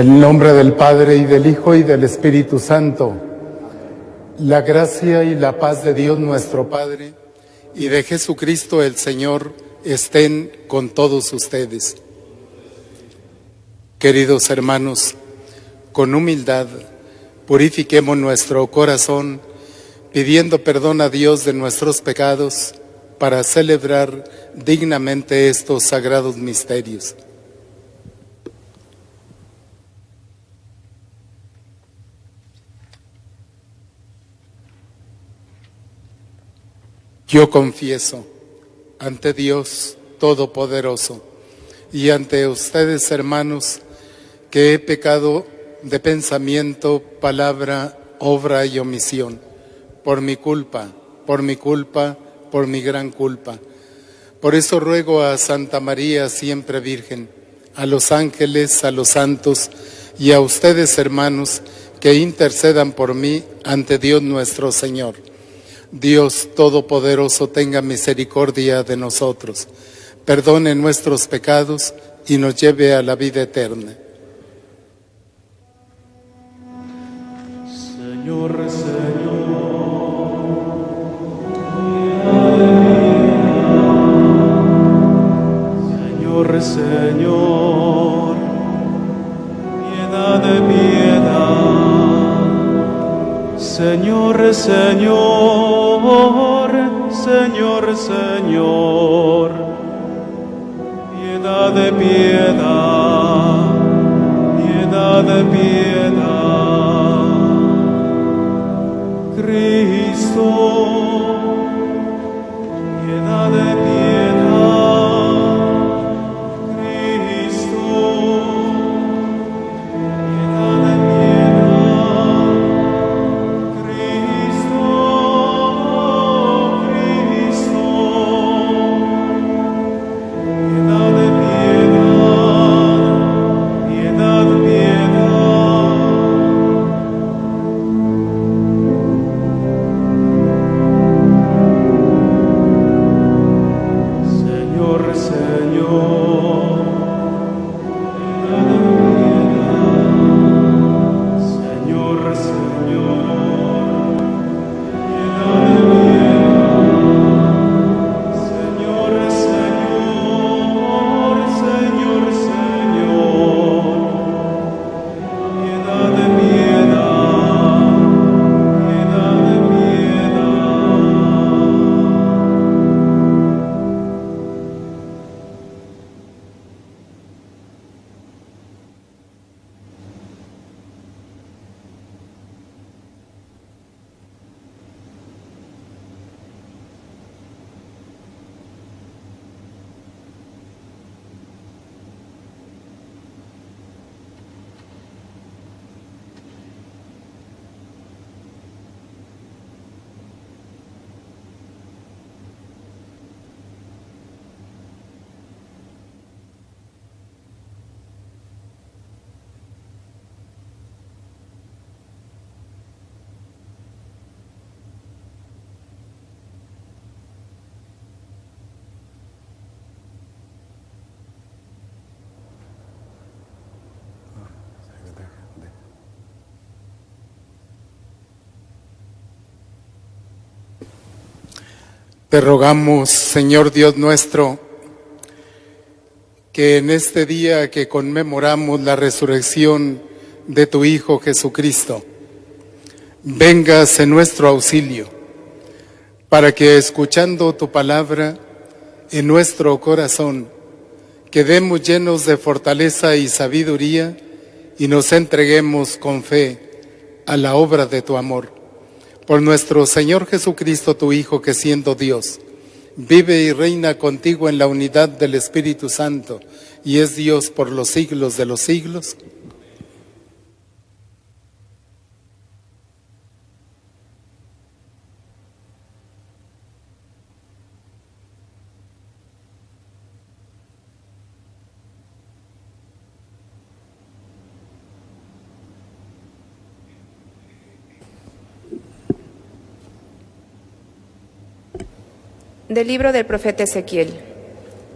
El nombre del Padre y del Hijo y del Espíritu Santo, la gracia y la paz de Dios nuestro Padre y de Jesucristo el Señor estén con todos ustedes. Queridos hermanos, con humildad purifiquemos nuestro corazón pidiendo perdón a Dios de nuestros pecados para celebrar dignamente estos sagrados misterios. Yo confieso ante Dios Todopoderoso y ante ustedes, hermanos, que he pecado de pensamiento, palabra, obra y omisión, por mi culpa, por mi culpa, por mi gran culpa. Por eso ruego a Santa María, siempre Virgen, a los ángeles, a los santos y a ustedes, hermanos, que intercedan por mí ante Dios nuestro Señor. Dios Todopoderoso tenga misericordia de nosotros, perdone nuestros pecados y nos lleve a la vida eterna. Señor, Señor. Señor, Señor, piedad de piedad. Señor, Señor, Señor, Señor, piedad de piedad, piedad de piedad. Cristo, piedad de piedad. Te rogamos, Señor Dios nuestro, que en este día que conmemoramos la resurrección de tu Hijo Jesucristo, vengas en nuestro auxilio, para que escuchando tu palabra en nuestro corazón, quedemos llenos de fortaleza y sabiduría y nos entreguemos con fe a la obra de tu amor por nuestro Señor Jesucristo, tu Hijo, que siendo Dios, vive y reina contigo en la unidad del Espíritu Santo y es Dios por los siglos de los siglos. Del libro del profeta Ezequiel.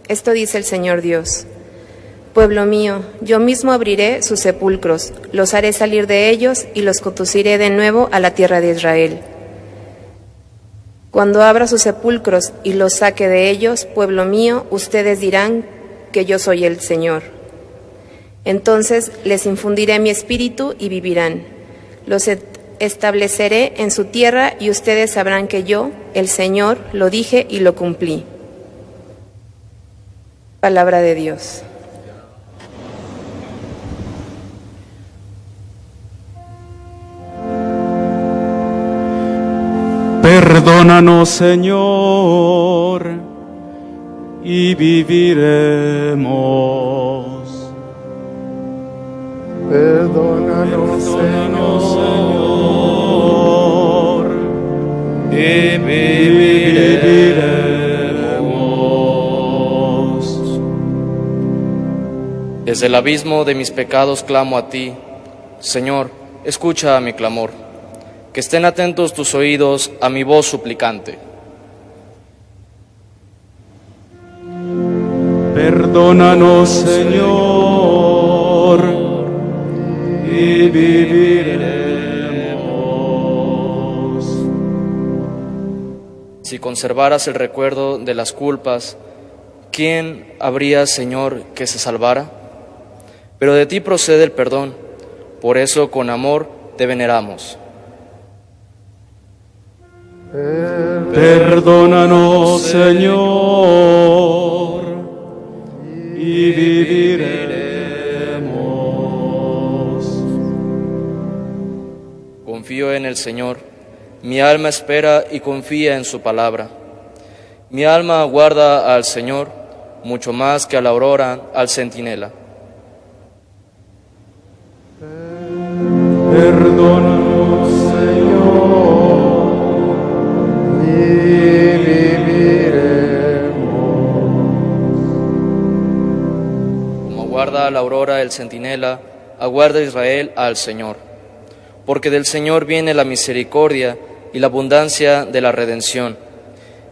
Esto dice el Señor Dios. Pueblo mío, yo mismo abriré sus sepulcros, los haré salir de ellos y los conduciré de nuevo a la tierra de Israel. Cuando abra sus sepulcros y los saque de ellos, pueblo mío, ustedes dirán que yo soy el Señor. Entonces les infundiré mi espíritu y vivirán. Los estableceré en su tierra y ustedes sabrán que yo, el Señor, lo dije y lo cumplí. Palabra de Dios. Perdónanos, Señor, y viviremos. Perdónanos, Perdónanos, Señor. Y viviremos. Desde el abismo de mis pecados clamo a ti. Señor, escucha mi clamor. Que estén atentos tus oídos a mi voz suplicante. Perdónanos, Señor, y viviremos. Si conservaras el recuerdo de las culpas, ¿quién habría, Señor, que se salvara? Pero de ti procede el perdón, por eso con amor te veneramos. Perdónanos, Señor, y viviremos. Confío en el Señor, mi alma espera y confía en su palabra. Mi alma aguarda al Señor mucho más que a la aurora al centinela. Perdónanos, Señor, y viviremos. Como aguarda a la aurora el centinela, aguarda Israel al Señor. Porque del Señor viene la misericordia y la abundancia de la redención,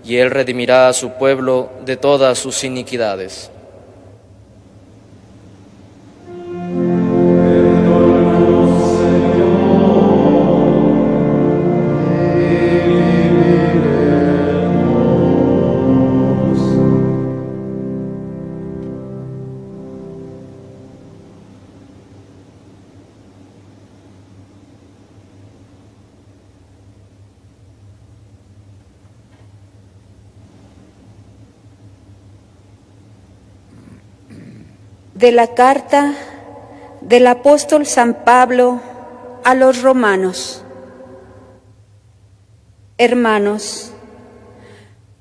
y Él redimirá a su pueblo de todas sus iniquidades. De la carta del apóstol San Pablo a los romanos. Hermanos,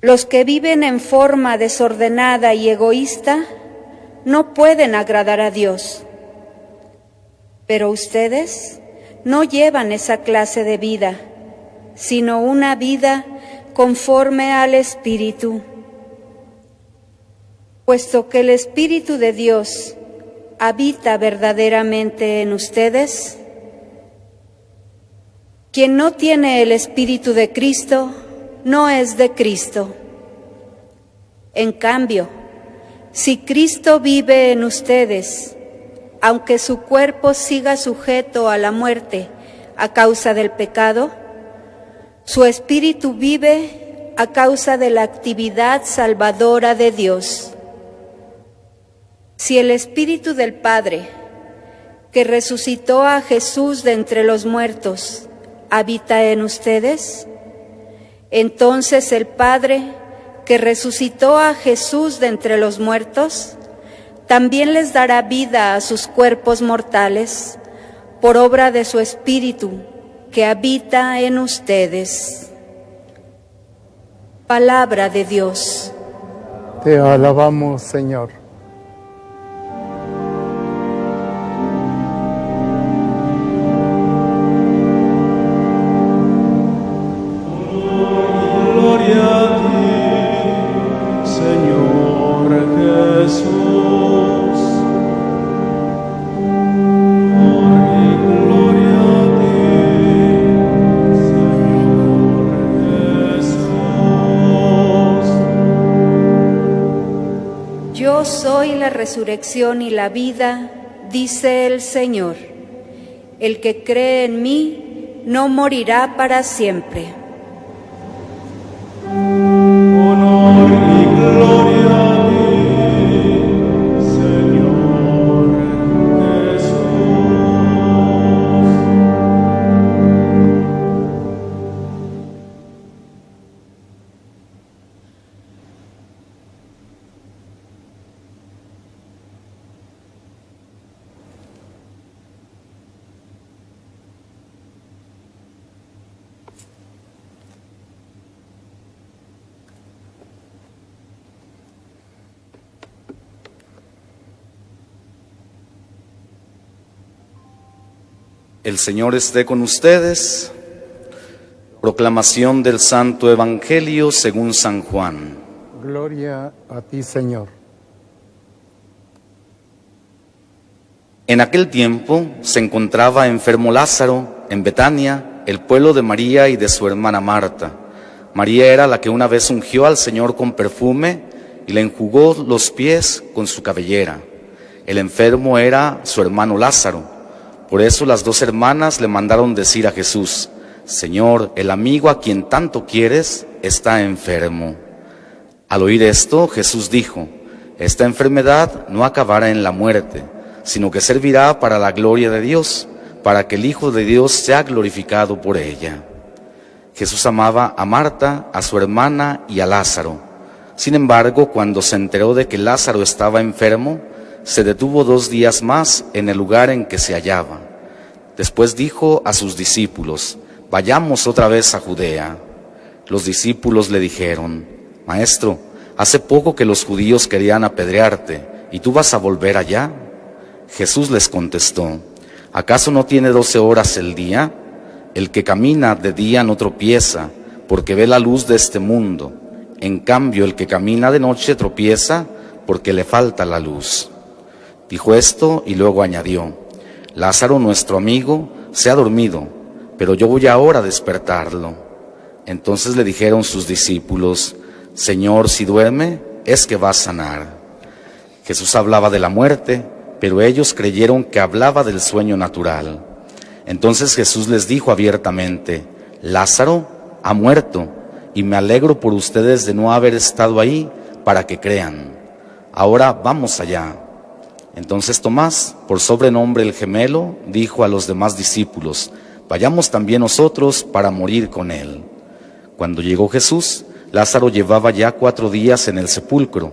los que viven en forma desordenada y egoísta no pueden agradar a Dios. Pero ustedes no llevan esa clase de vida, sino una vida conforme al Espíritu puesto que el Espíritu de Dios habita verdaderamente en ustedes, quien no tiene el Espíritu de Cristo no es de Cristo. En cambio, si Cristo vive en ustedes, aunque su cuerpo siga sujeto a la muerte a causa del pecado, su espíritu vive a causa de la actividad salvadora de Dios. Si el Espíritu del Padre, que resucitó a Jesús de entre los muertos, habita en ustedes, entonces el Padre, que resucitó a Jesús de entre los muertos, también les dará vida a sus cuerpos mortales por obra de su Espíritu que habita en ustedes. Palabra de Dios. Te alabamos, Señor. Resurrección y la vida, dice el Señor. El que cree en mí no morirá para siempre. Señor esté con ustedes. Proclamación del Santo Evangelio según San Juan. Gloria a ti, Señor. En aquel tiempo se encontraba enfermo Lázaro en Betania, el pueblo de María y de su hermana Marta. María era la que una vez ungió al Señor con perfume y le enjugó los pies con su cabellera. El enfermo era su hermano Lázaro. Por eso las dos hermanas le mandaron decir a Jesús, Señor, el amigo a quien tanto quieres está enfermo. Al oír esto, Jesús dijo, esta enfermedad no acabará en la muerte, sino que servirá para la gloria de Dios, para que el Hijo de Dios sea glorificado por ella. Jesús amaba a Marta, a su hermana y a Lázaro. Sin embargo, cuando se enteró de que Lázaro estaba enfermo, se detuvo dos días más en el lugar en que se hallaba. Después dijo a sus discípulos, vayamos otra vez a Judea. Los discípulos le dijeron, Maestro, hace poco que los judíos querían apedrearte, ¿y tú vas a volver allá? Jesús les contestó, ¿acaso no tiene doce horas el día? El que camina de día no tropieza, porque ve la luz de este mundo. En cambio, el que camina de noche tropieza, porque le falta la luz. Dijo esto y luego añadió, Lázaro, nuestro amigo, se ha dormido, pero yo voy ahora a despertarlo. Entonces le dijeron sus discípulos, Señor, si duerme, es que va a sanar. Jesús hablaba de la muerte, pero ellos creyeron que hablaba del sueño natural. Entonces Jesús les dijo abiertamente, Lázaro ha muerto, y me alegro por ustedes de no haber estado ahí para que crean. Ahora vamos allá. Entonces Tomás, por sobrenombre el gemelo, dijo a los demás discípulos, vayamos también nosotros para morir con él. Cuando llegó Jesús, Lázaro llevaba ya cuatro días en el sepulcro.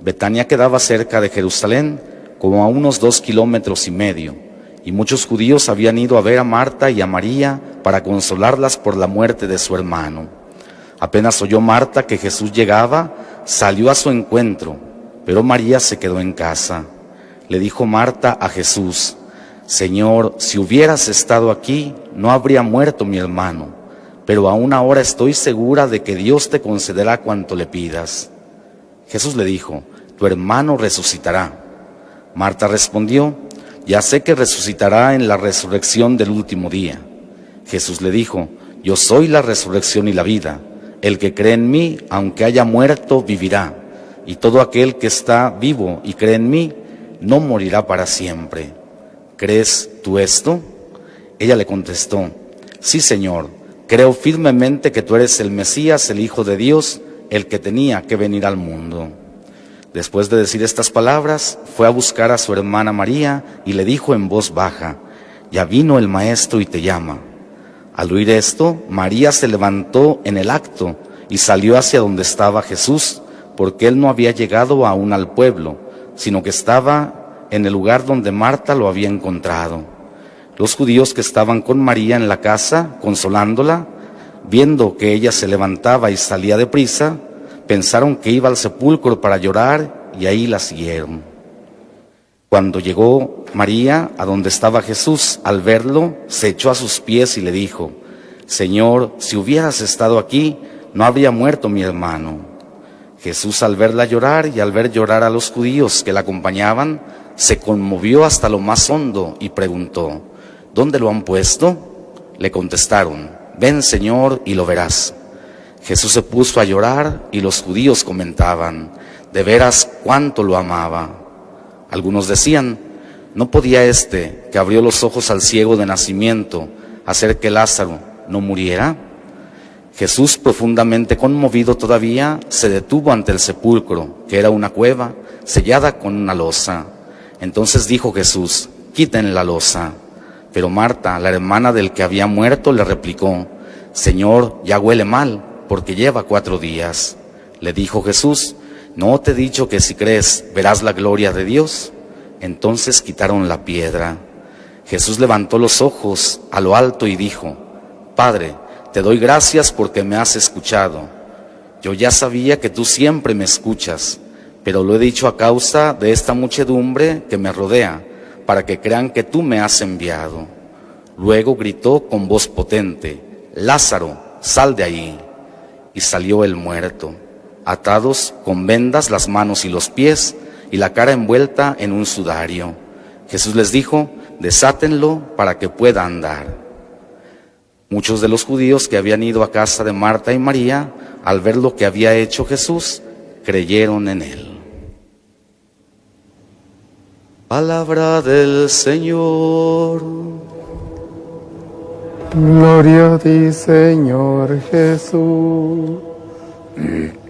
Betania quedaba cerca de Jerusalén, como a unos dos kilómetros y medio, y muchos judíos habían ido a ver a Marta y a María para consolarlas por la muerte de su hermano. Apenas oyó Marta que Jesús llegaba, salió a su encuentro, pero María se quedó en casa. Le dijo Marta a Jesús, Señor, si hubieras estado aquí, no habría muerto mi hermano, pero aún ahora estoy segura de que Dios te concederá cuanto le pidas. Jesús le dijo, tu hermano resucitará. Marta respondió, ya sé que resucitará en la resurrección del último día. Jesús le dijo, yo soy la resurrección y la vida. El que cree en mí, aunque haya muerto, vivirá. Y todo aquel que está vivo y cree en mí, no morirá para siempre. ¿Crees tú esto? Ella le contestó, sí Señor, creo firmemente que tú eres el Mesías, el Hijo de Dios, el que tenía que venir al mundo. Después de decir estas palabras, fue a buscar a su hermana María y le dijo en voz baja, ya vino el maestro y te llama. Al oír esto, María se levantó en el acto y salió hacia donde estaba Jesús, porque él no había llegado aún al pueblo, sino que estaba en el lugar donde Marta lo había encontrado. Los judíos que estaban con María en la casa, consolándola, viendo que ella se levantaba y salía deprisa, pensaron que iba al sepulcro para llorar y ahí la siguieron. Cuando llegó María a donde estaba Jesús, al verlo, se echó a sus pies y le dijo, Señor, si hubieras estado aquí, no habría muerto mi hermano. Jesús al verla llorar y al ver llorar a los judíos que la acompañaban, se conmovió hasta lo más hondo y preguntó, ¿dónde lo han puesto? Le contestaron, ven Señor y lo verás. Jesús se puso a llorar y los judíos comentaban, de veras cuánto lo amaba. Algunos decían, ¿no podía este, que abrió los ojos al ciego de nacimiento, hacer que Lázaro no muriera? Jesús, profundamente conmovido todavía, se detuvo ante el sepulcro, que era una cueva sellada con una losa. Entonces dijo Jesús, quiten la losa. Pero Marta, la hermana del que había muerto, le replicó, Señor, ya huele mal, porque lleva cuatro días. Le dijo Jesús, ¿no te he dicho que si crees verás la gloria de Dios? Entonces quitaron la piedra. Jesús levantó los ojos a lo alto y dijo, Padre, te doy gracias porque me has escuchado. Yo ya sabía que tú siempre me escuchas, pero lo he dicho a causa de esta muchedumbre que me rodea, para que crean que tú me has enviado. Luego gritó con voz potente, Lázaro, sal de ahí. Y salió el muerto, atados con vendas las manos y los pies, y la cara envuelta en un sudario. Jesús les dijo, desátenlo para que pueda andar. Muchos de los judíos que habían ido a casa de Marta y María, al ver lo que había hecho Jesús, creyeron en él. Palabra del Señor. Gloria a ti, Señor Jesús.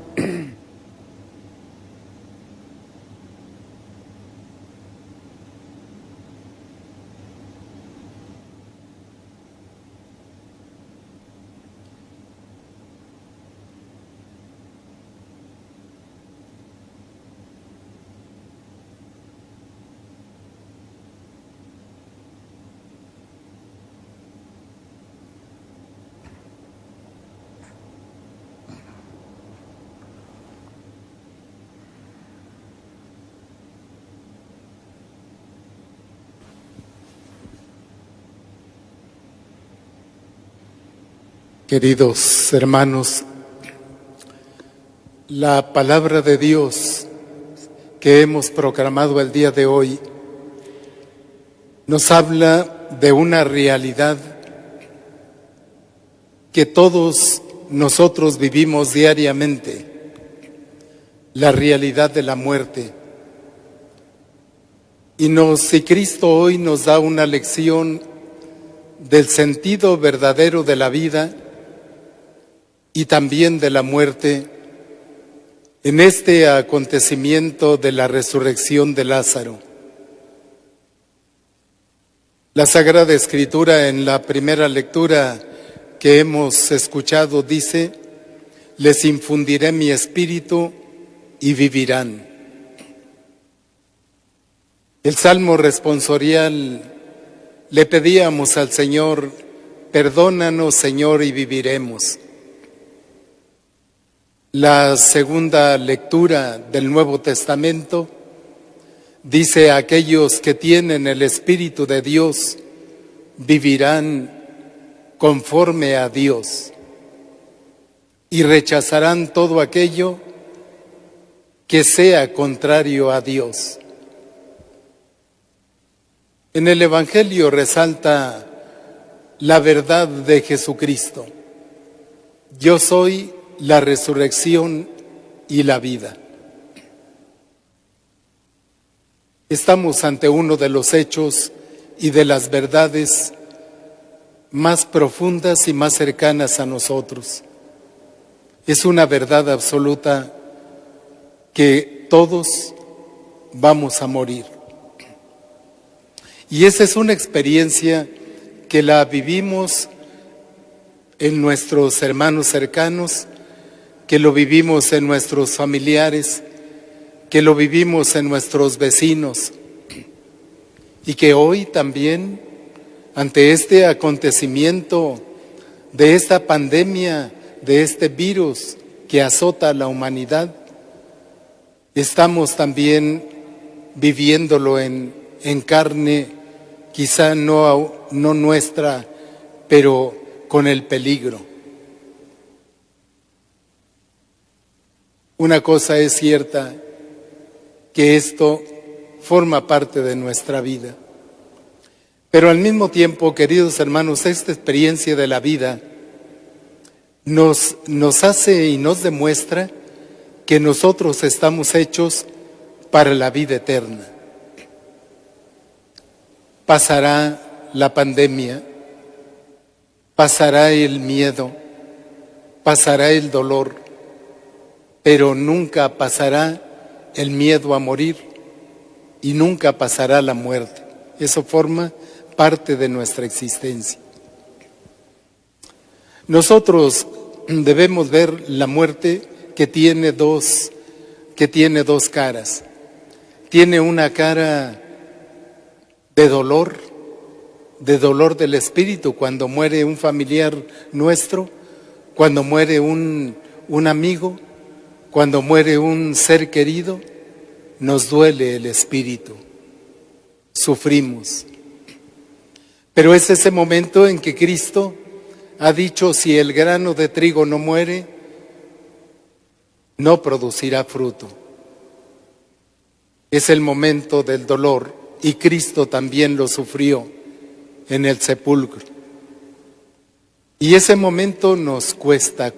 Queridos hermanos, la palabra de Dios que hemos proclamado el día de hoy nos habla de una realidad que todos nosotros vivimos diariamente, la realidad de la muerte. Y si Cristo hoy nos da una lección del sentido verdadero de la vida, y también de la muerte en este acontecimiento de la resurrección de Lázaro. La Sagrada Escritura en la primera lectura que hemos escuchado dice, les infundiré mi espíritu y vivirán. El Salmo responsorial le pedíamos al Señor, perdónanos Señor y viviremos. La segunda lectura del Nuevo Testamento dice, aquellos que tienen el Espíritu de Dios vivirán conforme a Dios y rechazarán todo aquello que sea contrario a Dios. En el Evangelio resalta la verdad de Jesucristo. Yo soy la resurrección y la vida. Estamos ante uno de los hechos y de las verdades más profundas y más cercanas a nosotros. Es una verdad absoluta que todos vamos a morir. Y esa es una experiencia que la vivimos en nuestros hermanos cercanos que lo vivimos en nuestros familiares, que lo vivimos en nuestros vecinos y que hoy también, ante este acontecimiento de esta pandemia, de este virus que azota a la humanidad, estamos también viviéndolo en, en carne, quizá no, no nuestra, pero con el peligro. Una cosa es cierta, que esto forma parte de nuestra vida. Pero al mismo tiempo, queridos hermanos, esta experiencia de la vida nos, nos hace y nos demuestra que nosotros estamos hechos para la vida eterna. pasará la pandemia, pasará el miedo, pasará el dolor, pero nunca pasará el miedo a morir y nunca pasará la muerte. Eso forma parte de nuestra existencia. Nosotros debemos ver la muerte que tiene dos, que tiene dos caras. Tiene una cara de dolor, de dolor del espíritu cuando muere un familiar nuestro, cuando muere un, un amigo, cuando muere un ser querido, nos duele el espíritu, sufrimos. Pero es ese momento en que Cristo ha dicho, si el grano de trigo no muere, no producirá fruto. Es el momento del dolor y Cristo también lo sufrió en el sepulcro. Y ese momento nos cuesta,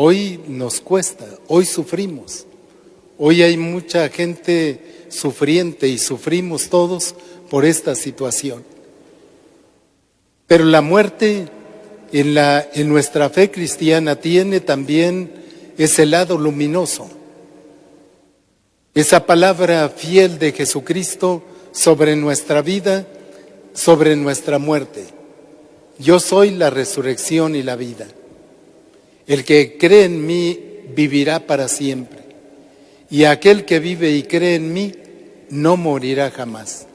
hoy nos cuesta, hoy sufrimos. Hoy hay mucha gente sufriente y sufrimos todos por esta situación. Pero la muerte en, la, en nuestra fe cristiana tiene también ese lado luminoso. Esa palabra fiel de Jesucristo sobre nuestra vida, sobre nuestra muerte. Yo soy la resurrección y la vida. El que cree en mí vivirá para siempre. Y aquel que vive y cree en mí no morirá jamás.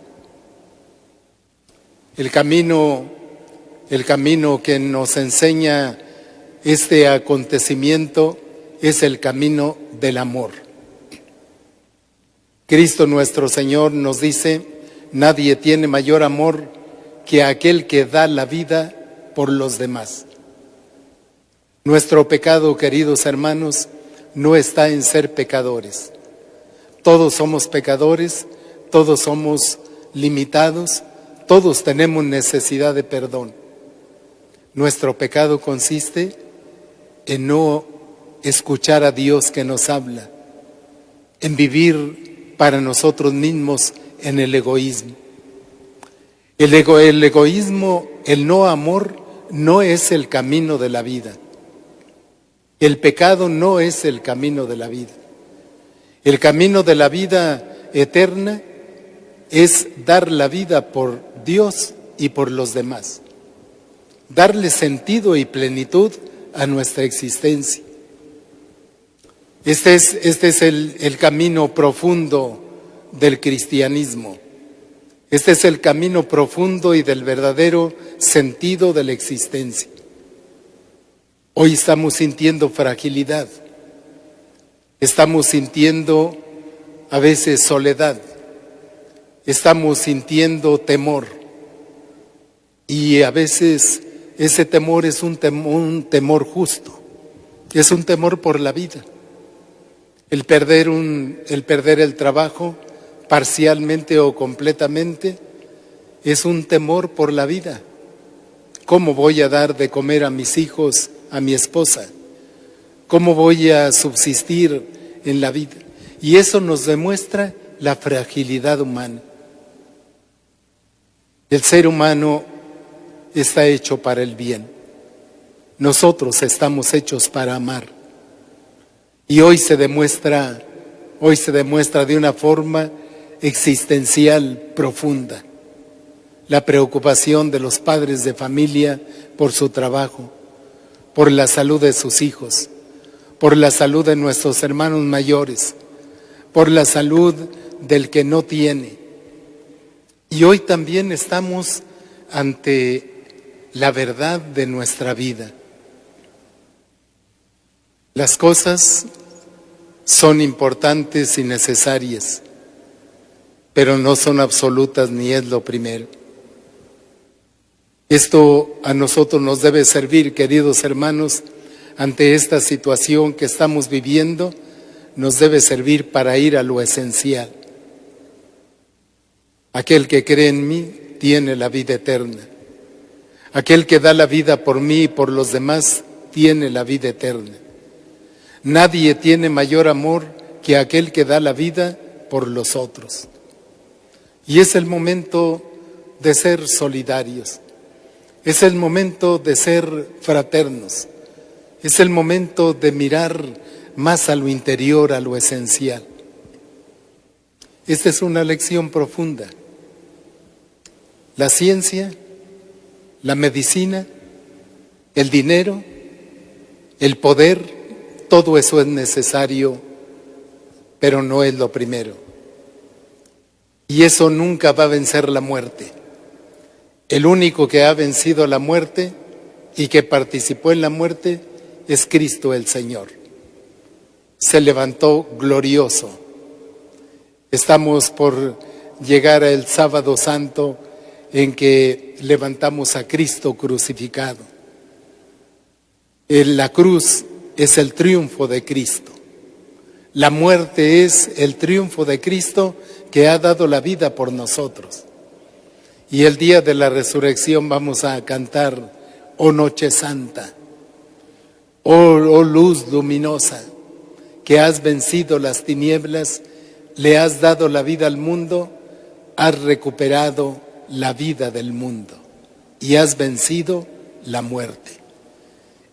El camino el camino que nos enseña este acontecimiento es el camino del amor. Cristo nuestro Señor nos dice, nadie tiene mayor amor que aquel que da la vida por los demás. Nuestro pecado, queridos hermanos, no está en ser pecadores. Todos somos pecadores, todos somos limitados, todos tenemos necesidad de perdón. Nuestro pecado consiste en no escuchar a Dios que nos habla, en vivir para nosotros mismos en el egoísmo. El, egoísmo, el no amor, no es el camino de la vida. El pecado no es el camino de la vida. El camino de la vida eterna es dar la vida por Dios y por los demás darle sentido y plenitud a nuestra existencia. Este es, este es el, el camino profundo del cristianismo. Este es el camino profundo y del verdadero sentido de la existencia. Hoy estamos sintiendo fragilidad, estamos sintiendo a veces soledad, estamos sintiendo temor y a veces ese temor es un temor, justo, es un temor por la vida. El perder, un, el perder el trabajo parcialmente o completamente es un temor por la vida. ¿Cómo voy a dar de comer a mis hijos, a mi esposa? ¿Cómo voy a subsistir en la vida? Y eso nos demuestra la fragilidad humana. El ser humano está hecho para el bien. Nosotros estamos hechos para amar. Y hoy se demuestra, hoy se demuestra de una forma existencial profunda la preocupación de los padres de familia por su trabajo, por la salud de sus hijos, por la salud de nuestros hermanos mayores, por la salud del que no tiene. Y hoy también estamos ante la verdad de nuestra vida. Las cosas son importantes y necesarias, pero no son absolutas ni es lo primero. Esto a nosotros nos debe servir, queridos hermanos, ante esta situación que estamos viviendo, nos debe servir para ir a lo esencial. Aquel que cree en mí tiene la vida eterna. Aquel que da la vida por mí y por los demás tiene la vida eterna. Nadie tiene mayor amor que aquel que da la vida por los otros. Y es el momento de ser solidarios. Es el momento de ser fraternos. Es el momento de mirar más a lo interior, a lo esencial. Esta es una lección profunda. La ciencia, la medicina, el dinero, el poder, todo eso es necesario, pero no es lo primero. Y eso nunca va a vencer la muerte. El único que ha vencido la muerte y que participó en la muerte es Cristo el Señor. Se levantó glorioso. Estamos por llegar al sábado santo en que levantamos a Cristo crucificado. En la cruz es el triunfo de Cristo. La muerte es el triunfo de Cristo que ha dado la vida por nosotros. Y el día de la resurrección vamos a cantar, oh noche santa, oh, oh luz luminosa, que has vencido las tinieblas, le has dado la vida al mundo, has recuperado la vida del mundo y has vencido la muerte.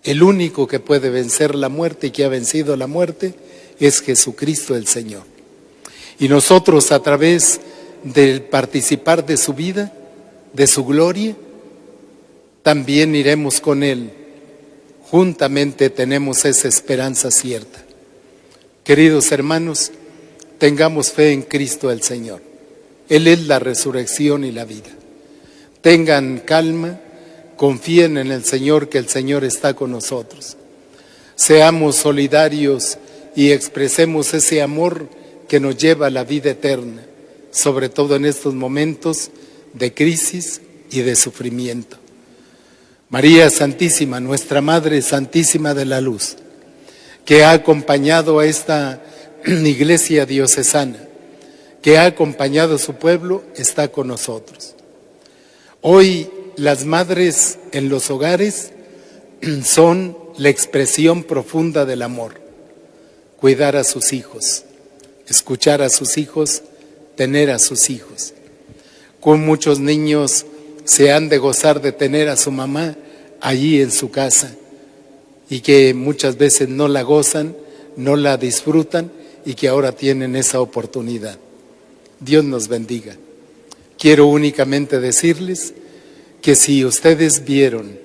El único que puede vencer la muerte y que ha vencido la muerte es Jesucristo el Señor. Y nosotros a través del participar de su vida, de su gloria, también iremos con Él. Juntamente tenemos esa esperanza cierta. Queridos hermanos, tengamos fe en Cristo el Señor. Él es la resurrección y la vida. Tengan calma, confíen en el Señor, que el Señor está con nosotros. Seamos solidarios y expresemos ese amor que nos lleva a la vida eterna, sobre todo en estos momentos de crisis y de sufrimiento. María Santísima, nuestra Madre Santísima de la Luz, que ha acompañado a esta iglesia diocesana, que ha acompañado a su pueblo, está con nosotros. Hoy las madres en los hogares son la expresión profunda del amor. Cuidar a sus hijos, escuchar a sus hijos, tener a sus hijos. Con muchos niños se han de gozar de tener a su mamá allí en su casa y que muchas veces no la gozan, no la disfrutan y que ahora tienen esa oportunidad. Dios nos bendiga. Quiero únicamente decirles que si ustedes vieron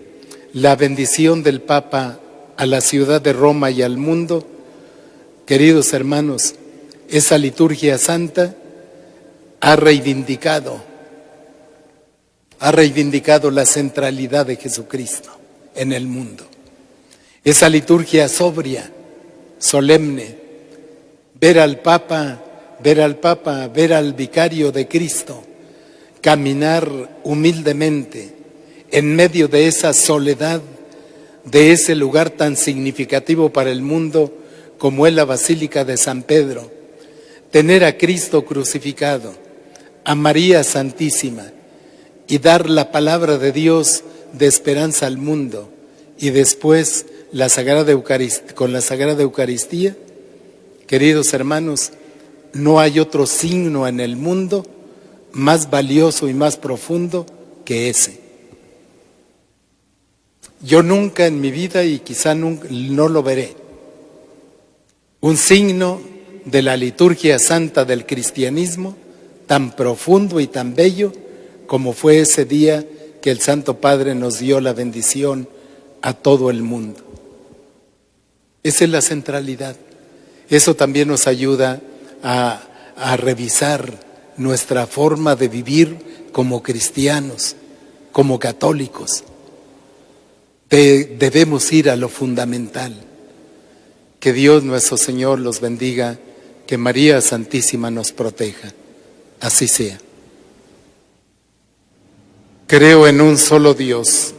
la bendición del Papa a la ciudad de Roma y al mundo, queridos hermanos, esa liturgia santa ha reivindicado, ha reivindicado la centralidad de Jesucristo en el mundo. Esa liturgia sobria, solemne, ver al Papa ver al Papa, ver al vicario de Cristo, caminar humildemente en medio de esa soledad, de ese lugar tan significativo para el mundo como es la Basílica de San Pedro, tener a Cristo crucificado, a María Santísima y dar la palabra de Dios de esperanza al mundo y después la Sagrada con la Sagrada Eucaristía, queridos hermanos, no hay otro signo en el mundo más valioso y más profundo que ese. Yo nunca en mi vida, y quizá nunca, no lo veré, un signo de la liturgia santa del cristianismo tan profundo y tan bello como fue ese día que el Santo Padre nos dio la bendición a todo el mundo. Esa es la centralidad. Eso también nos ayuda a, revisar nuestra forma de vivir como cristianos, como católicos. debemos ir a lo fundamental. Que Dios nuestro Señor los bendiga, que María Santísima nos proteja. Así sea. Creo en un solo Dios,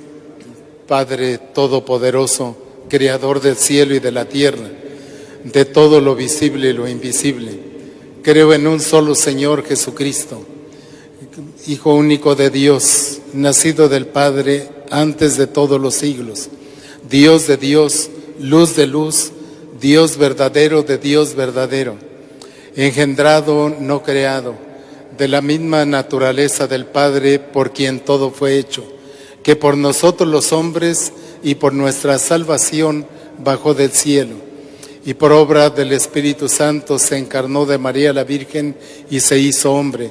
Padre Todopoderoso, Creador del cielo y de la tierra, de todo lo visible y lo invisible. Creo en un solo Señor Jesucristo, Hijo único de Dios, nacido del Padre antes de todos los siglos, Dios de Dios, luz de luz, Dios verdadero de Dios verdadero, engendrado, no creado, de la misma naturaleza del Padre por quien todo fue hecho, que por nosotros los hombres y por nuestra salvación bajó del cielo, y por obra del Espíritu Santo se encarnó de María la Virgen y se hizo hombre,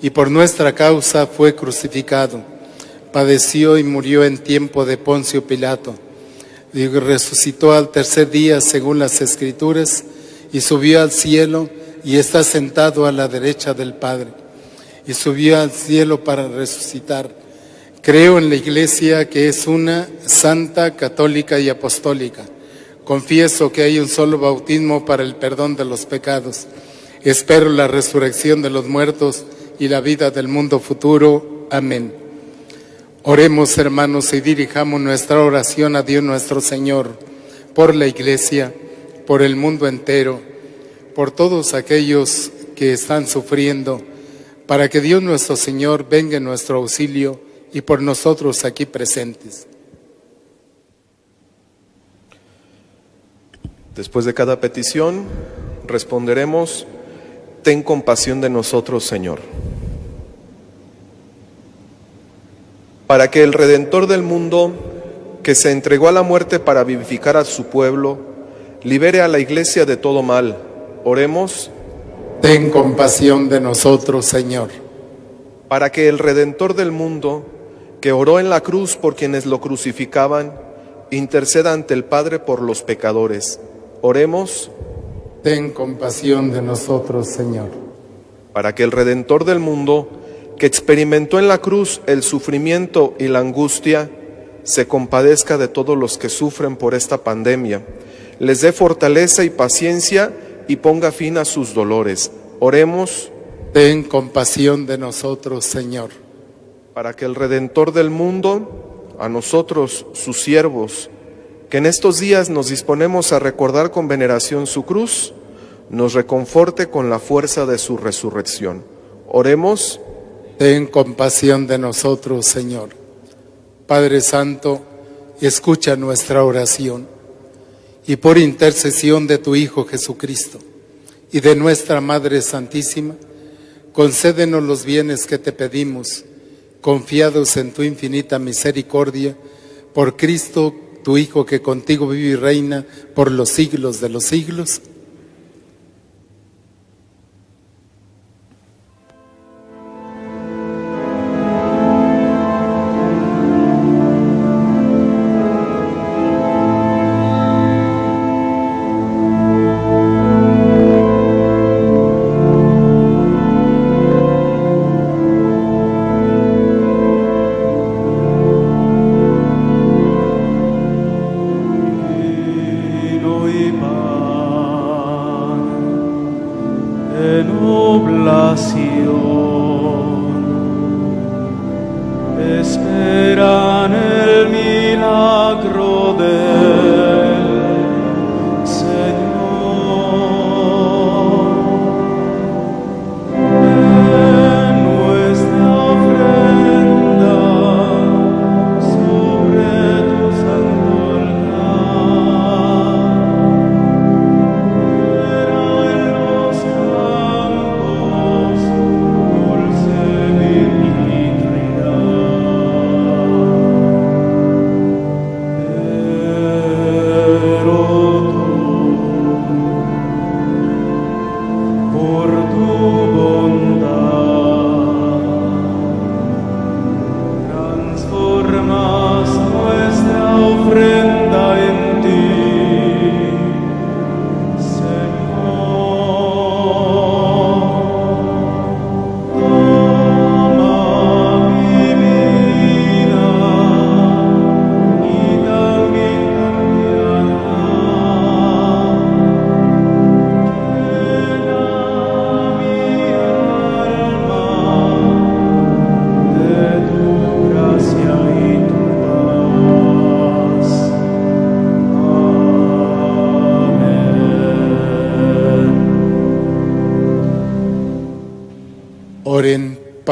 y por nuestra causa fue crucificado, padeció y murió en tiempo de Poncio Pilato, y resucitó al tercer día según las Escrituras, y subió al cielo, y está sentado a la derecha del Padre, y subió al cielo para resucitar. Creo en la Iglesia que es una santa, católica y apostólica. Confieso que hay un solo bautismo para el perdón de los pecados. Espero la resurrección de los muertos y la vida del mundo futuro. Amén. Oremos, hermanos, y dirijamos nuestra oración a Dios nuestro Señor, por la Iglesia, por el mundo entero, por todos aquellos que están sufriendo, para que Dios nuestro Señor venga en nuestro auxilio y por nosotros aquí presentes. Después de cada petición, responderemos, Ten compasión de nosotros, Señor. Para que el Redentor del mundo, que se entregó a la muerte para vivificar a su pueblo, libere a la iglesia de todo mal. Oremos. Ten compasión de nosotros, Señor. Para que el Redentor del mundo, que oró en la cruz por quienes lo crucificaban, interceda ante el Padre por los pecadores. Oremos. Ten compasión de nosotros, Señor. Para que el Redentor del mundo, que experimentó en la cruz el sufrimiento y la angustia, se compadezca de todos los que sufren por esta pandemia, les dé fortaleza y paciencia y ponga fin a sus dolores. Oremos. Ten compasión de nosotros, Señor. Para que el Redentor del mundo, a nosotros, sus siervos, que en estos días nos disponemos a recordar con veneración su cruz, nos reconforte con la fuerza de su resurrección. Oremos. Ten compasión de nosotros, Señor. Padre Santo, escucha nuestra oración y por intercesión de tu Hijo Jesucristo y de nuestra Madre Santísima, concédenos los bienes que te pedimos, confiados en tu infinita misericordia, por Cristo tu Hijo que contigo vive y reina por los siglos de los siglos.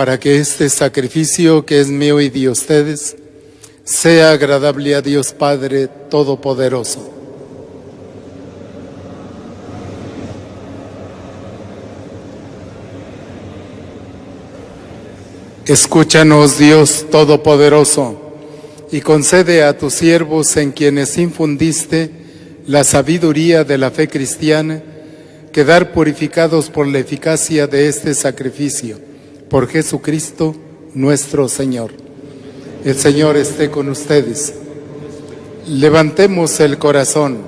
Para que este sacrificio que es mío y de ustedes sea agradable a Dios Padre Todopoderoso. Escúchanos, Dios Todopoderoso, y concede a tus siervos en quienes infundiste la sabiduría de la fe cristiana, quedar purificados por la eficacia de este sacrificio, por Jesucristo nuestro Señor. El Señor esté con ustedes. Levantemos el corazón.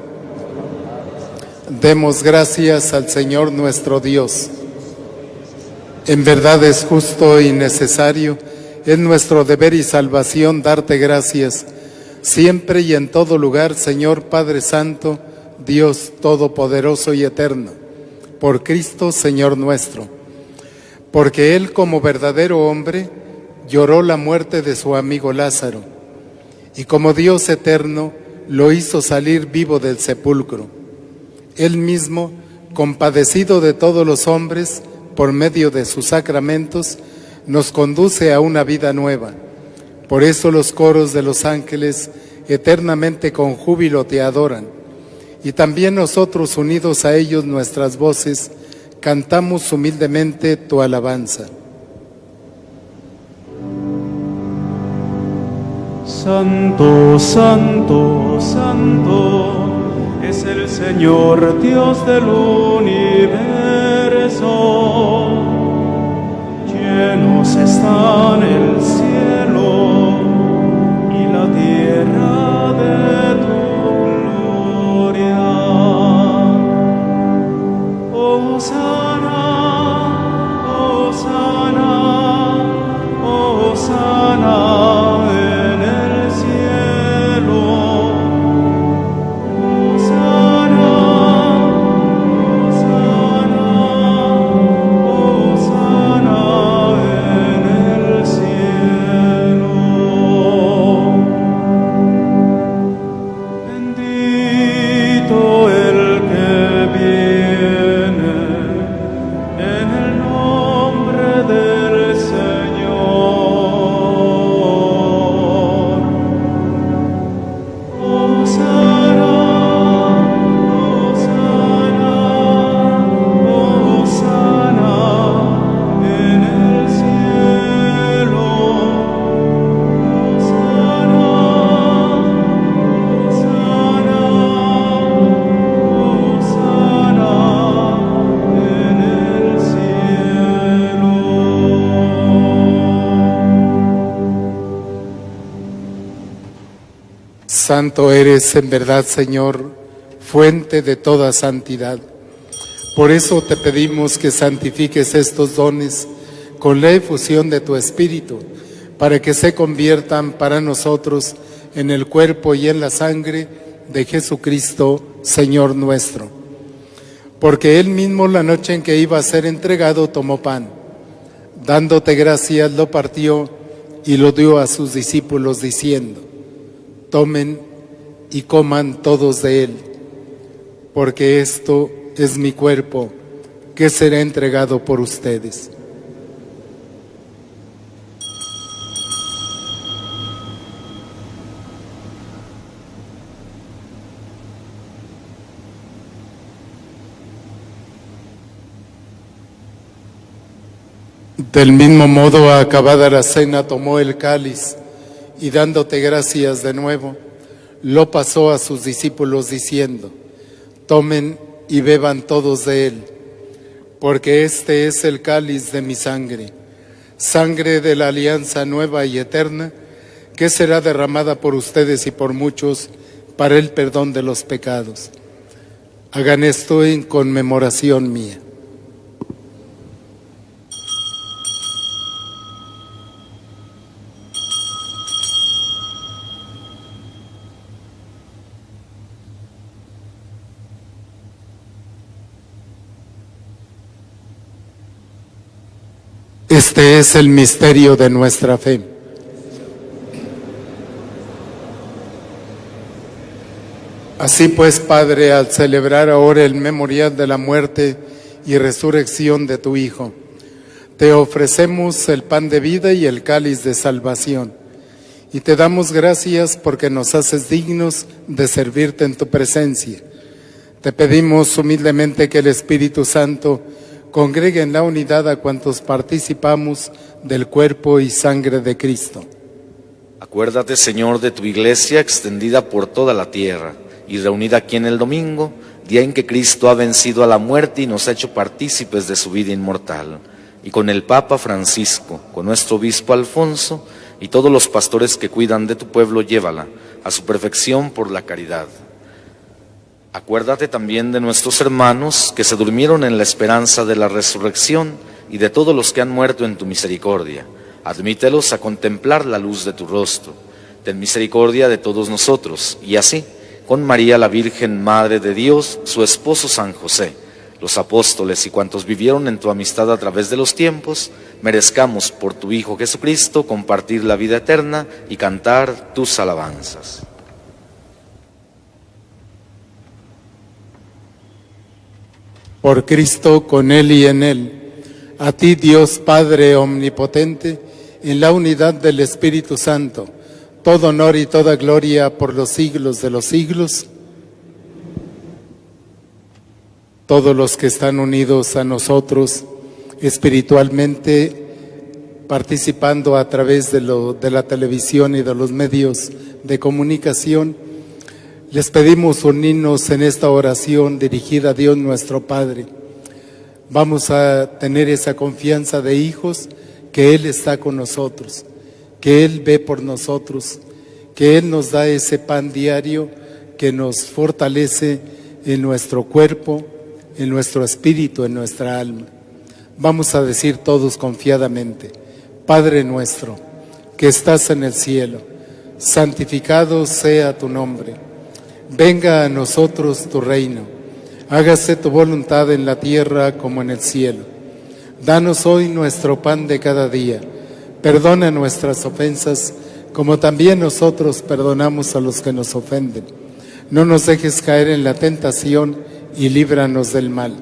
Demos gracias al Señor nuestro Dios. En verdad es justo y necesario, es nuestro deber y salvación darte gracias, siempre y en todo lugar, Señor Padre Santo, Dios Todopoderoso y Eterno, por Cristo Señor nuestro. Porque Él como verdadero hombre lloró la muerte de su amigo Lázaro, y como Dios eterno lo hizo salir vivo del sepulcro. Él mismo, compadecido de todos los hombres, por medio de sus sacramentos, nos conduce a una vida nueva. Por eso los coros de los ángeles eternamente con júbilo te adoran. Y también nosotros, unidos a ellos nuestras voces, cantamos humildemente tu alabanza. Santo, santo, santo es el Señor Dios del universo. Llenos están el cielo y la tierra 오사나 오사나 오사나 Santo eres en verdad, Señor, fuente de toda santidad. Por eso te pedimos que santifiques estos dones con la efusión de tu Espíritu, para que se conviertan para nosotros en el cuerpo y en la sangre de Jesucristo, Señor nuestro. Porque Él mismo la noche en que iba a ser entregado tomó pan, dándote gracias lo partió y lo dio a sus discípulos diciendo, tomen y coman todos de él, porque esto es mi cuerpo que será entregado por ustedes. Del mismo modo, acabada la cena, tomó el cáliz y dándote gracias de nuevo, lo pasó a sus discípulos diciendo, tomen y beban todos de él, porque este es el cáliz de mi sangre, sangre de la alianza nueva y eterna, que será derramada por ustedes y por muchos para el perdón de los pecados. Hagan esto en conmemoración mía. Este es el misterio de nuestra fe. Así pues, Padre, al celebrar ahora el memorial de la muerte y resurrección de tu Hijo, te ofrecemos el pan de vida y el cáliz de salvación. Y te damos gracias porque nos haces dignos de servirte en tu presencia. Te pedimos humildemente que el Espíritu Santo congregue en la unidad a cuantos participamos del cuerpo y sangre de Cristo. Acuérdate, Señor, de tu iglesia extendida por toda la tierra y reunida aquí en el domingo, día en que Cristo ha vencido a la muerte y nos ha hecho partícipes de su vida inmortal. Y con el Papa Francisco, con nuestro obispo Alfonso y todos los pastores que cuidan de tu pueblo, llévala a su perfección por la caridad. Acuérdate también de nuestros hermanos que se durmieron en la esperanza de la resurrección y de todos los que han muerto en tu misericordia. Admítelos a contemplar la luz de tu rostro. Ten misericordia de todos nosotros y así, con María la Virgen, Madre de Dios, su esposo San José, los apóstoles y cuantos vivieron en tu amistad a través de los tiempos, merezcamos por tu Hijo Jesucristo compartir la vida eterna y cantar tus alabanzas. Por Cristo, con Él y en Él. A ti, Dios Padre Omnipotente, en la unidad del Espíritu Santo, todo honor y toda gloria por los siglos de los siglos. Todos los que están unidos a nosotros espiritualmente, participando a través de, lo, de la televisión y de los medios de comunicación, les pedimos unirnos en esta oración dirigida a Dios nuestro Padre. Vamos a tener esa confianza de hijos que Él está con nosotros, que Él ve por nosotros, que Él nos da ese pan diario que nos fortalece en nuestro cuerpo, en nuestro espíritu, en nuestra alma. Vamos a decir todos confiadamente, Padre nuestro, que estás en el cielo, santificado sea tu nombre, venga a nosotros tu reino, hágase tu voluntad en la tierra como en el cielo. Danos hoy nuestro pan de cada día, perdona nuestras ofensas como también nosotros perdonamos a los que nos ofenden. No nos dejes caer en la tentación y líbranos del mal.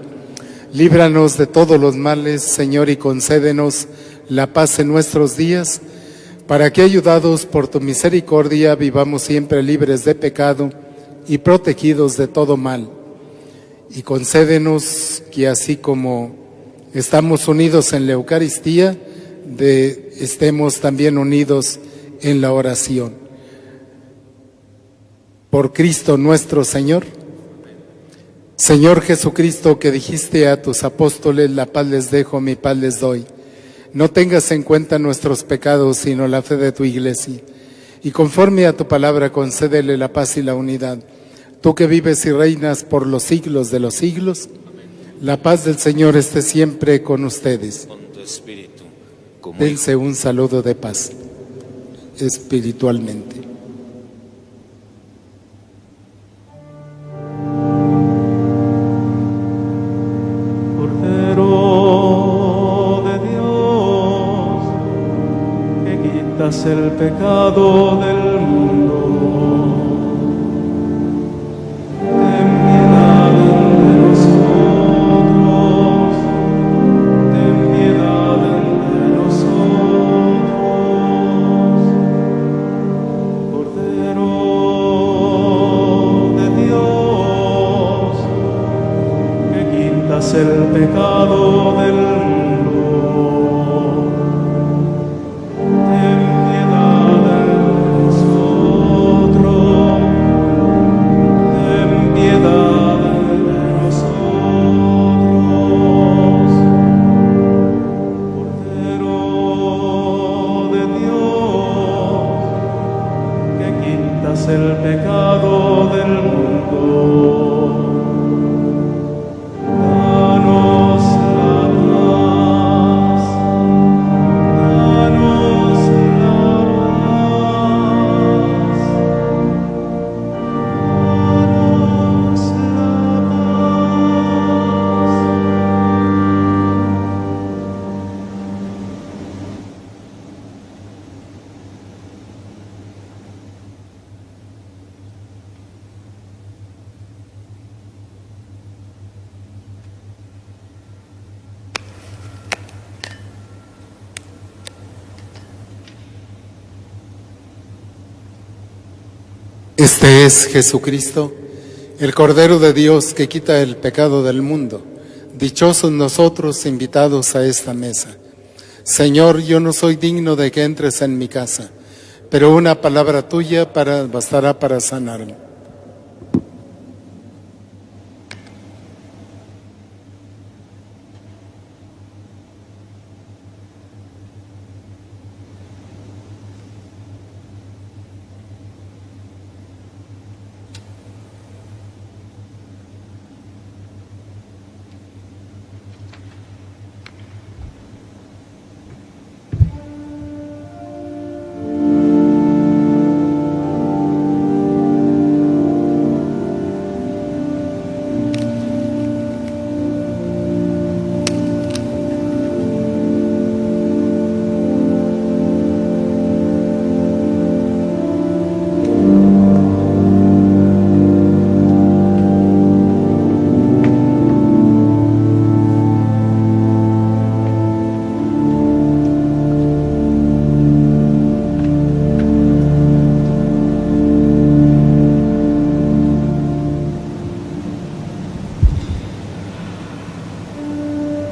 Líbranos de todos los males, Señor, y concédenos la paz en nuestros días, para que, ayudados por tu misericordia, vivamos siempre libres de pecado y protegidos de todo mal. Y concédenos que así como estamos unidos en la Eucaristía, estemos también unidos en la oración. Por Cristo nuestro Señor. Señor Jesucristo, que dijiste a tus apóstoles, la paz les dejo, mi paz les doy. No tengas en cuenta nuestros pecados, sino la fe de tu iglesia. Y conforme a tu palabra, concédele la paz y la unidad. Tú que vives y reinas por los siglos de los siglos, la paz del Señor esté siempre con ustedes. Con Dense un saludo de paz espiritualmente. Este es Jesucristo, el Cordero de Dios que quita el pecado del mundo. Dichosos nosotros invitados a esta mesa. Señor, yo no soy digno de que entres en mi casa, pero una palabra tuya bastará para sanarme.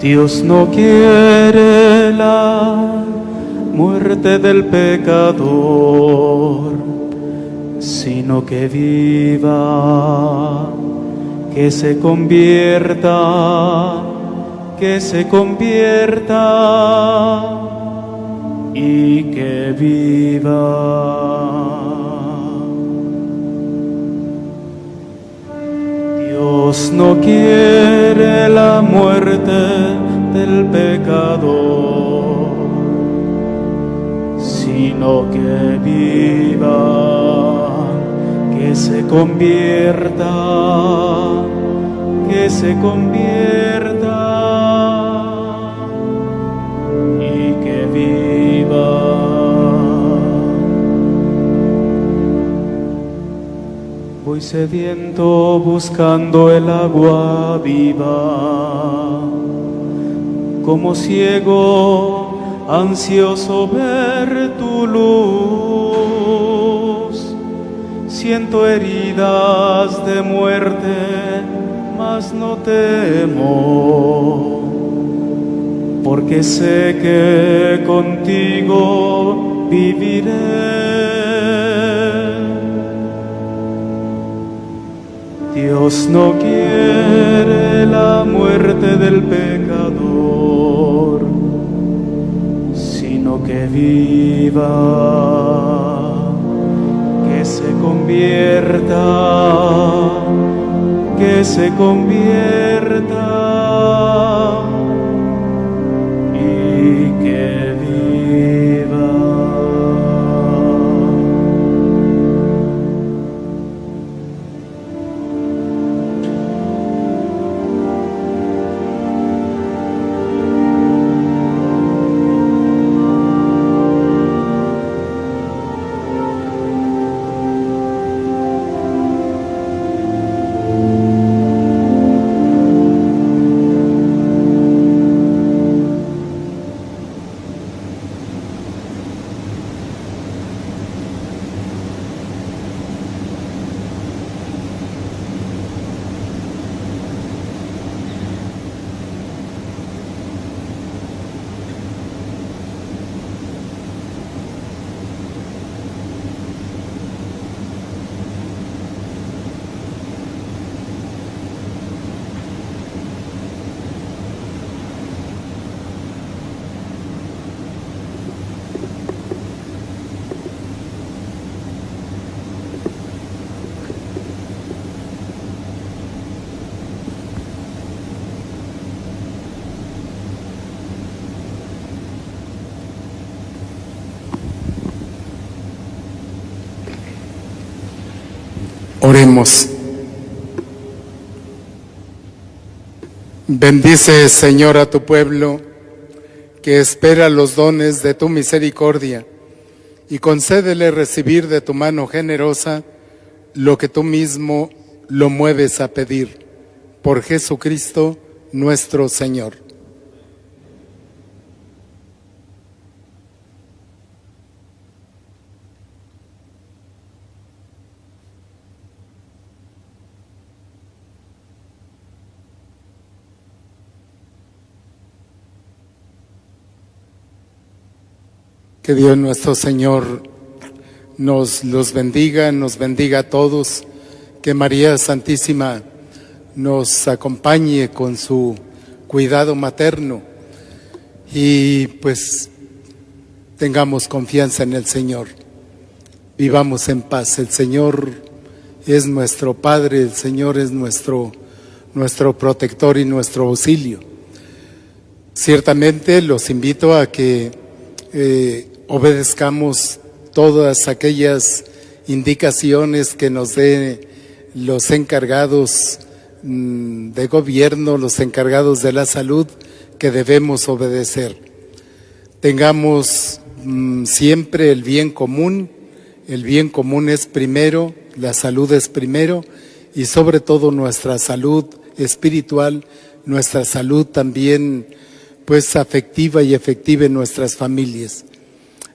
Dios no quiere la muerte del pecador, sino que viva, que se convierta, que se convierta y que viva. Dios no quiere la muerte del pecador, sino que viva, que se convierta, que se convierta y que viva. Voy sediento buscando el agua viva, como ciego ansioso ver tu luz. Siento heridas de muerte, mas no temo, porque sé que contigo viviré. Dios no quiere la muerte del pecador, viva, que se convierta, que se convierta y que Oremos. Bendice, Señor, a tu pueblo que espera los dones de tu misericordia y concédele recibir de tu mano generosa lo que tú mismo lo mueves a pedir. Por Jesucristo nuestro Señor. Que Dios nuestro Señor nos los bendiga, nos bendiga a todos. Que María Santísima nos acompañe con su cuidado materno y pues tengamos confianza en el Señor. Vivamos en paz. El Señor es nuestro Padre, el Señor es nuestro, nuestro protector y nuestro auxilio. Ciertamente los invito a que eh, obedezcamos todas aquellas indicaciones que nos den los encargados mm, de gobierno, los encargados de la salud, que debemos obedecer. Tengamos mm, siempre el bien común, el bien común es primero, la salud es primero y sobre todo nuestra salud espiritual, nuestra salud también pues afectiva y efectiva en nuestras familias.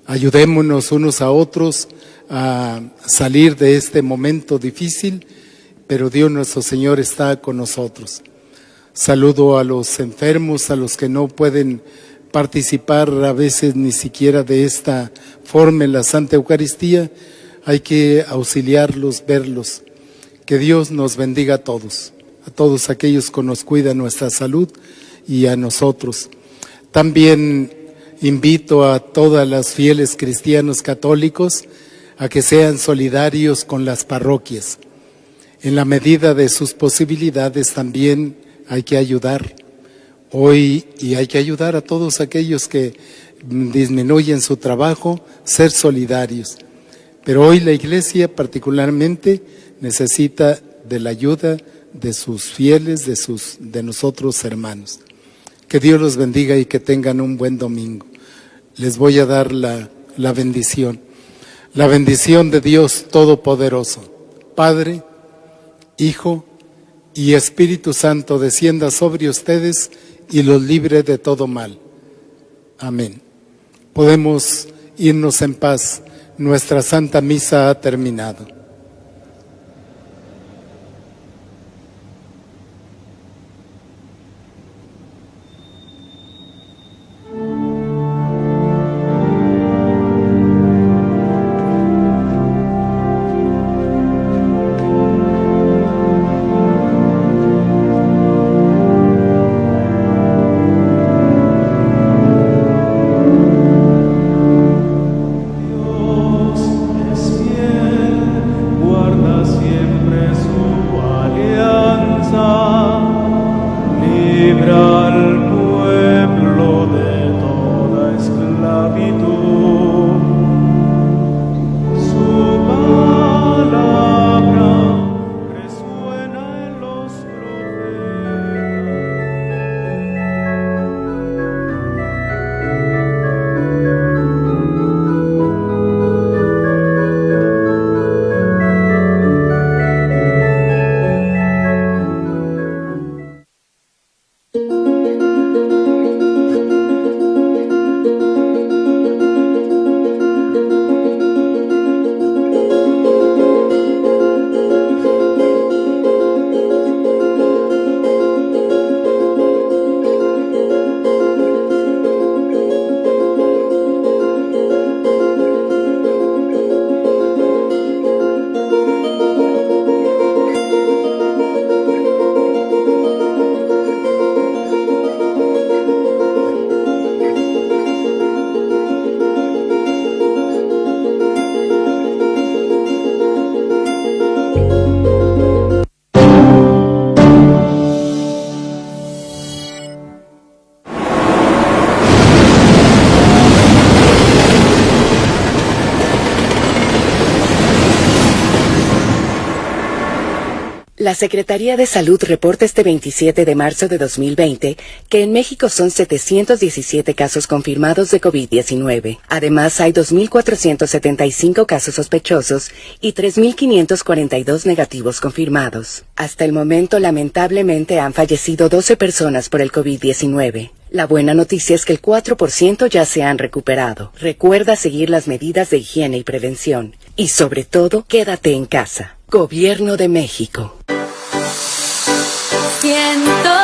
Ayudémonos unos a otros a salir de este momento difícil, pero Dios nuestro Señor está con nosotros. Saludo a los enfermos, a los que no pueden participar a veces ni siquiera de esta forma en la Santa Eucaristía. Hay que auxiliarlos, verlos. Que Dios nos bendiga a todos, a todos aquellos que nos cuidan nuestra salud y a nosotros. También Invito a todas las fieles cristianos católicos a que sean solidarios con las parroquias. En la medida de sus posibilidades también hay que ayudar. Hoy, y hay que ayudar a todos aquellos que disminuyen su trabajo, ser solidarios. Pero hoy la Iglesia particularmente necesita de la ayuda de sus fieles, de, sus, de nosotros hermanos. Que Dios los bendiga y que tengan un buen domingo les voy a dar la, la bendición. La bendición de Dios Todopoderoso, Padre, Hijo y Espíritu Santo descienda sobre ustedes y los libre de todo mal. Amén. Podemos irnos en paz. Nuestra Santa Misa ha terminado. Secretaría de Salud reporta este 27 de marzo de 2020 que en México son 717 casos confirmados de COVID-19. Además, hay 2.475 casos sospechosos y 3.542 negativos confirmados. Hasta el momento, lamentablemente, han fallecido 12 personas por el COVID-19. La buena noticia es que el 4% ya se han recuperado. Recuerda seguir las medidas de higiene y prevención. Y sobre todo, quédate en casa. Gobierno de México siento.